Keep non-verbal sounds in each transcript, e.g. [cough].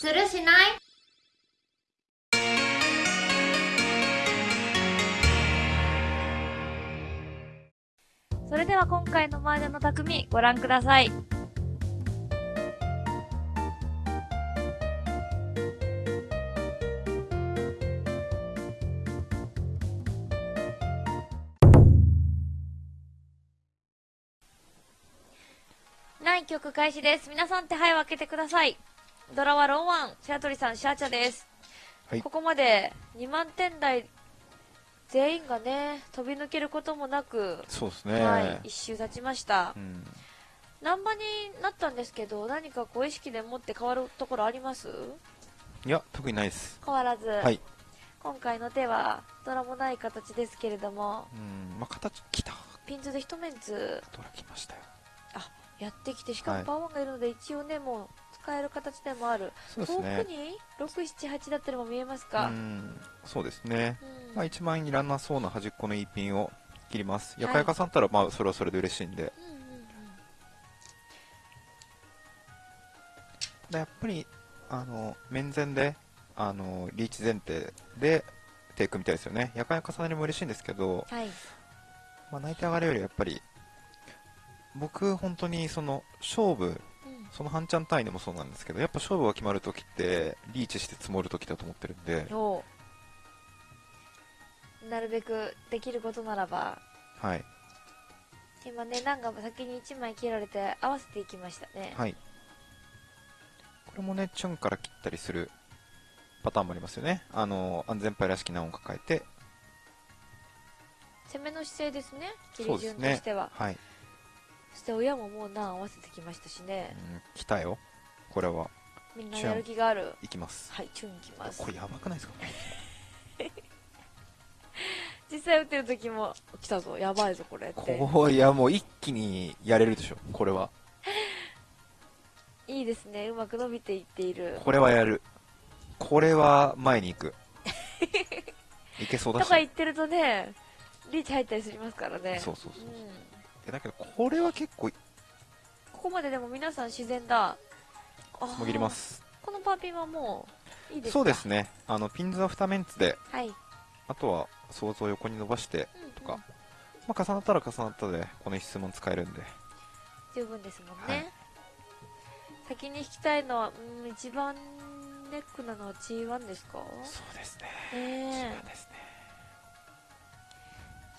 するしない？それでは今回の麻雀の匠ご覧ください。第1曲開始です。皆さん手配を開けてください。ドラはロンワン、白鳥さん、シャーチャです。はいここまで2万点台全員がね、飛び抜けることもなく、そうですね。はい、一周経ちましたう。ん。難波になったんですけど、何かこう意識で持って変わるところあります？いや、特にないです。変わらず、はい。今回の手はドラもない形ですけれども、うん。まあ、形、来た。ピンズで一面図ドラ来ましたよ。やってきて、しかはいもパワーがいるので、一応ね、もう使える形でもある。遠くそうですね。に6、7、8だったりも見えますうか、ん。そうですね。うんまあ、一番いらなそうな端っこの一品を切ります。はいやかやかさんったら、まあ、それはそれで嬉しいんで。うんうんうんただやっぱり、あの、面前で、あの、リーチ前提で、テイクみたいですよね。やかやかさなりも嬉しいんですけど、はい。まあ、泣いて上がるよりやっぱり、僕、本当にその、勝負、うんその半チャン単位でもそうなんですけど、やっぱ勝負が決まるときって、リーチして積もるときだと思ってるんで、なるべくできることならば、はい。今ね、ナンが先に1枚切られて合わせていきましたね。はい。これもね、チュンから切ったりするパターンもありますよね。あの、安全牌らしき難を抱えて、攻めの姿勢ですね、切り順そうですねとしては。。はい。そして親ももう難合わせてきましたしね。うん、来たよ。これは、みんなやる気がある。いきます。はい、チュンいきますこ。れやばくないですか？[laughs] 実際打ってる時も、来たぞ、やばいぞ、これって。こう、いやもう一気にやれるでしょ、これは。[laughs] いいですね、うまく伸びていっている。これはやる。これは前に行く。[laughs] いけそうだし。とか言ってるとね、リーチ入ったりしますからね。そうそうそう。うんえだけど、これは結構、ここまででも皆さん自然だ。もぎります。このパーピンはもう、いいですか？そうですね。あの、ピンズは2メンツで、はい。うんあとは想像を横に伸ばして、うんとかまあ、重なったら重なったで、この質問使えるんで。十分ですもんね、はい先に引きたいのは、うん、一番ネックなのは G1 ですか？そうですね。ねえですね。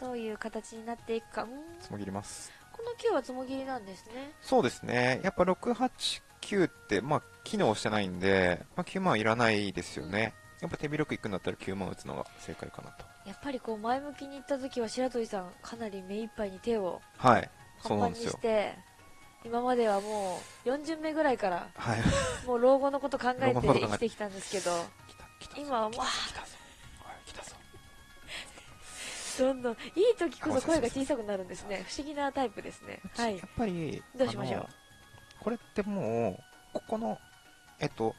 どういう形になっていくか、うん、つもぎります。この9はつもぎりなんですねそうですね。やっぱ6、8、9って、まあ、機能してないんで、まあ、9万いらないですよね。やっぱ手広くいくんだったら9万打つのが正解かなと。やっぱりこう前向きにいった時は白鳥さんかなり目いっぱいに手をはい。パンパンにそうなんですよし。て今まではもう4巡目ぐらいからはい。もう老後のこと考えて生きてきたんですけど。今はもう。どんどんいい時こそ声が小さくなるんですね。不思議なタイプですね。はい。やっぱり、どうしましょう？これってもう、ここの、えっと、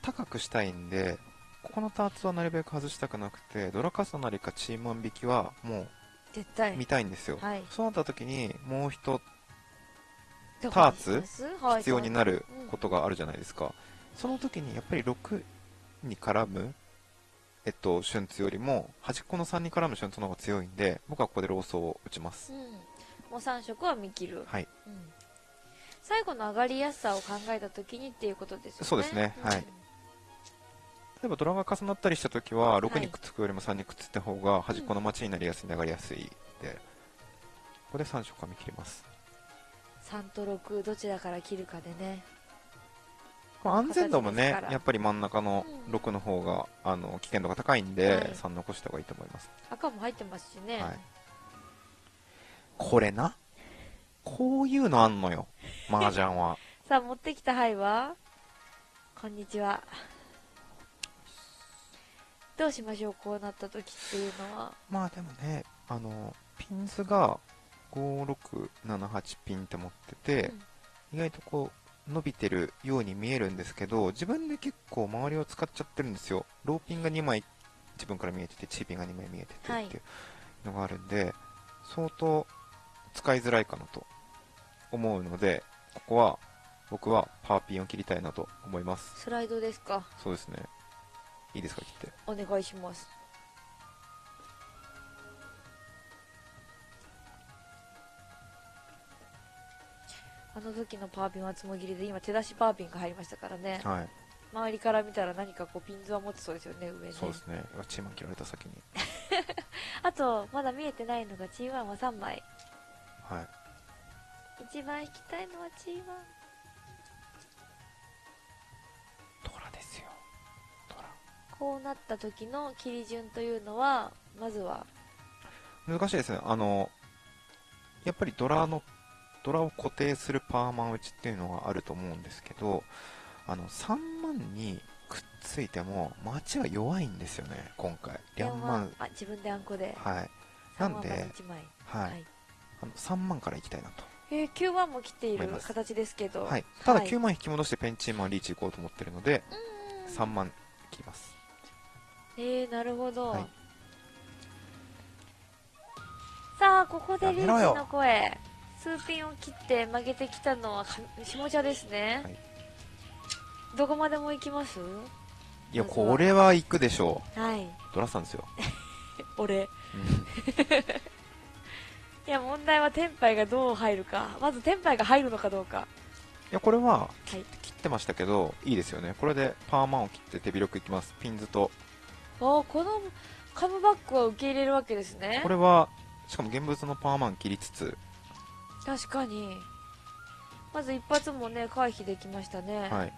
高くしたいんで、ここのターツはなるべく外したくなくて、ドラカサなりかチーマン引きはも絶対。う見たいんですよ。はい。そうなった時に、もう一タターツはい、必要になるうん。ことがあるじゃないですか。その時にやっぱり6に絡む、えっと、シュンツよりも、端っこの3に絡むシュンツの方が強いんで、僕はここでローソーを打ちます。うん、もう3色は見切る、はい。うん、最後の上がりやすさを考えた時にっていうことですよね。そうですね。ん。はい。例えばドラが重なったりした時は、6はい。にくっつくよりも3にくっついた方が端っこの待ちになりやすい、流れやすいで、ここで3色は見切ります。3と6どちらから切るかでね。まあ安全度もねやっぱり真ん中のうん6の方が、あの、危険度が高いんで、はい。3残した方がいいと思います。赤も入ってますしね、はい。これな？こういうのあんのよ。麻雀は。[laughs] さあ持ってきた牌は？こんにちは。どうしましょうこうなった時っていうのは？まあでもね、あの、ピンズが5、6、7、8ピンって持ってて、意外とこう、伸びてるように見えるんですけど、自分で結構周りを使っちゃってるんですよ。ローピンが2枚自分から見えてて、チーピンが2枚見えててはいっていうのがあるんで、相当使いづらいかなと思うので、ここは僕はパーピンを切りたいなと思います。スライドですか？そうですね。いいですか、切って。お願いします。あの時のパーピンはつもぎりで今手出しパーピンが入りましたからねはい。周りから見たら何かこうピンズは持ってそうですよね上ねそうですね。チーマン切られた先に。[laughs] あとまだ見えてないのが G1 は3枚はい。一番引きたいのは G1 ドラですよ。ドラ。こうなった時の切り順というのはまずは難しいですね。あの、やっぱりドラの、ドラを固定するパーマン打ちっていうのがあると思うんですけど、あの、3万にくっついても、街は弱いんですよね、今回。リャンマン。あ自分であんこではい。3万まなんでで1枚はい。あの3万から行きたいなと。えー、9万も切っている形ですけどはい。ただはい9万引き戻してペンチーマンリーチ行こうと思ってるので、うーん3万切ります。えー、なるほど、はいさあここでリーチの声スーピンを切って曲げてきたのはか下茶ですね、はいどこまでも行きます？いや、これは行くでしょはい。う。ドラさんですよ。[laughs] 俺。うん [laughs] いや、問題はテンパイがどう入るか。まずテンパイが入るのかどうか。いや、これは、はい。切ってましたけど、いいですよね。これでパーマンを切って手広くいきます。ピンズと。あーこのカムバックは受け入れるわけですねこ。れは、しかも現物のパーマン切りつつ、確かに。まず一発もね、回避できましたね。はい。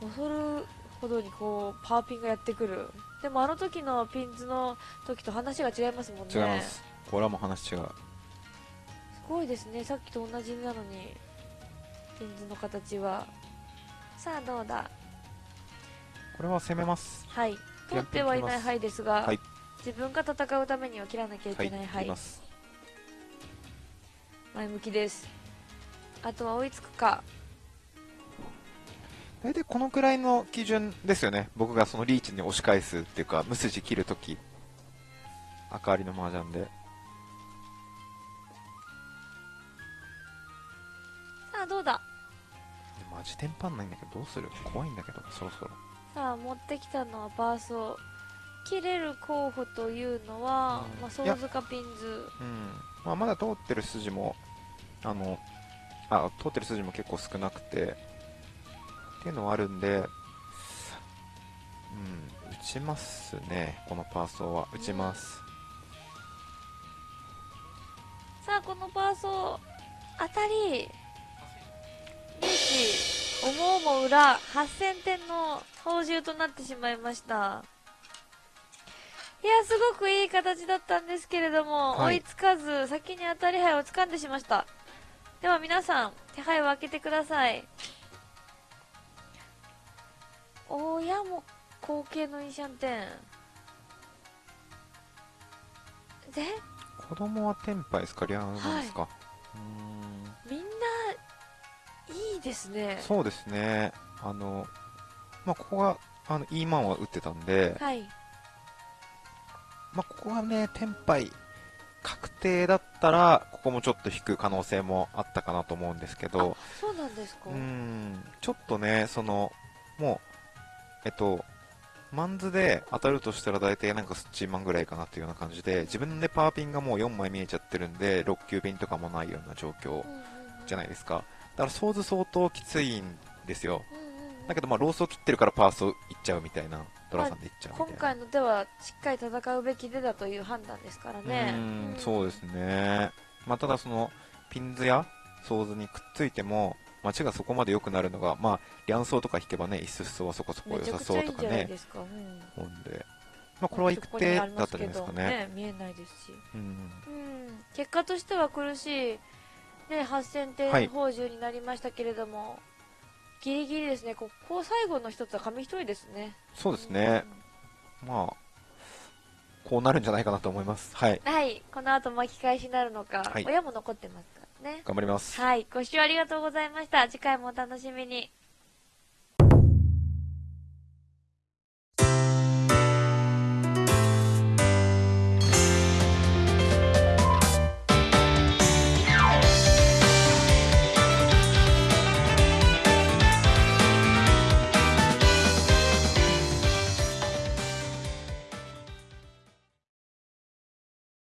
恐るほどにこう、パーピンがやってくる。でもあの時のピンズの時と話が違いますもんね。違います。これはもう話違う。すごいですね。さっきと同じなのに、ピンズの形は。さあどうだ？これは攻めます。はい。取ってはいない範囲ですが、はい自分が戦うためには切らなきゃいはい、けない範囲。切ります。前向きです。あとは追いつくか。大体このくらいの基準ですよね。僕がそのリーチに押し返すっていうか、無筋切るとき。赤ありの麻雀で。さあどうだ？マジテンパんないんだけど、どうする？怖いんだけど、そろそろ。さあ持ってきたのはバーソー。切れる候補というのは、うんまあ、ソウズかピンズ。うん。まあ、まだ通ってる筋も、あの、あ、通ってる筋も結構少なくて、っていうのはあるんで、うん、打ちますね、このパーソーは。打ちます。さあこのバーソー、当たり。リーチ、思うも裏、8000点の報酬となってしまいました。いや、すごくいい形だったんですけれども、はい追いつかず、先に当たり牌を掴んでしました。では皆さん、手配を開けてください。親も後継のインシャンテン。で、子供はテンパイですかリアルなんですか、うーんみんないいですね。そうですね。あの、まあ、ここが、あの、イーマンは打ってたんで、はい。まあ、ここがね、テンパイ、確定だったら、ここもちょっと引く可能性もあったかなと思うんですけど、そうなんですかうーん、ちょっとね、その、もう、えっと、マンズで当たるとしたら大体なんかスッチーマンぐらいかなっていうような感じで、自分でパーピンがもう4枚見えちゃってるんで、6級ピンとかもないような状況じゃない。ですか。だから、ソーズ相当きついんですよ。だけど、まあ、ロースを切ってるからパースをいっちゃうみたいな、ドラさんでいっちゃう。今回の手はしっかり戦うべき手だという判断ですからね。うーん、そうですね。まあ、ただその、ピンズやソーズにくっついても、街がそこまで良くなるのが、まあ、リャンソーとか引けばね、イススはそこそこ良さそうとかね。うんで、まあ、これは行く手だったんじゃないですかね。見えないですし。うん。うん。結果としては苦しい、ね、8000点はい報酬になりましたけれども、ギリギリですね。ここ最後の一つは紙一重ですね。そうですね。まあ、こうなるんじゃないかなと思います。はい。うん。はい。この後巻き返しになるのか、はい親も残ってますからね。頑張ります。はい。ご視聴ありがとうございました。次回もお楽しみに。